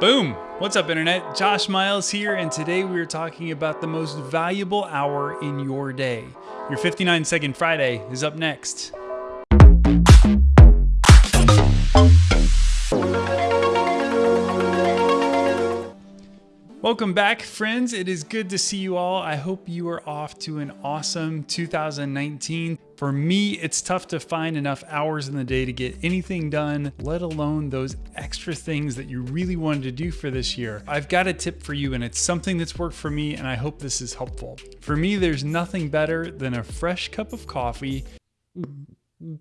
Boom! What's up, Internet? Josh Miles here, and today we are talking about the most valuable hour in your day. Your 59 Second Friday is up next. Welcome back, friends. It is good to see you all. I hope you are off to an awesome 2019. For me, it's tough to find enough hours in the day to get anything done, let alone those extra things that you really wanted to do for this year. I've got a tip for you, and it's something that's worked for me, and I hope this is helpful. For me, there's nothing better than a fresh cup of coffee and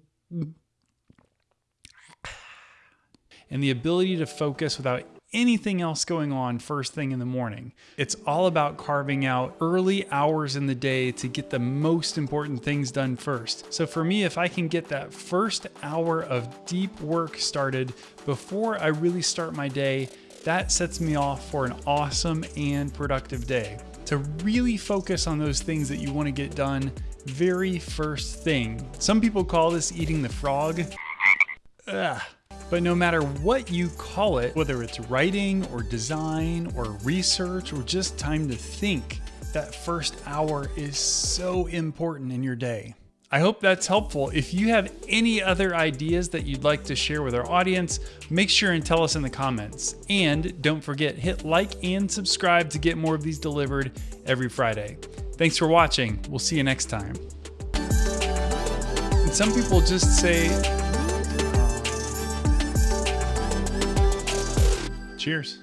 the ability to focus without anything else going on first thing in the morning. It's all about carving out early hours in the day to get the most important things done first. So for me, if I can get that first hour of deep work started before I really start my day, that sets me off for an awesome and productive day. To really focus on those things that you want to get done very first thing. Some people call this eating the frog. Ugh. But no matter what you call it, whether it's writing or design or research or just time to think, that first hour is so important in your day. I hope that's helpful. If you have any other ideas that you'd like to share with our audience, make sure and tell us in the comments. And don't forget, hit like and subscribe to get more of these delivered every Friday. Thanks for watching. We'll see you next time. And some people just say, Cheers.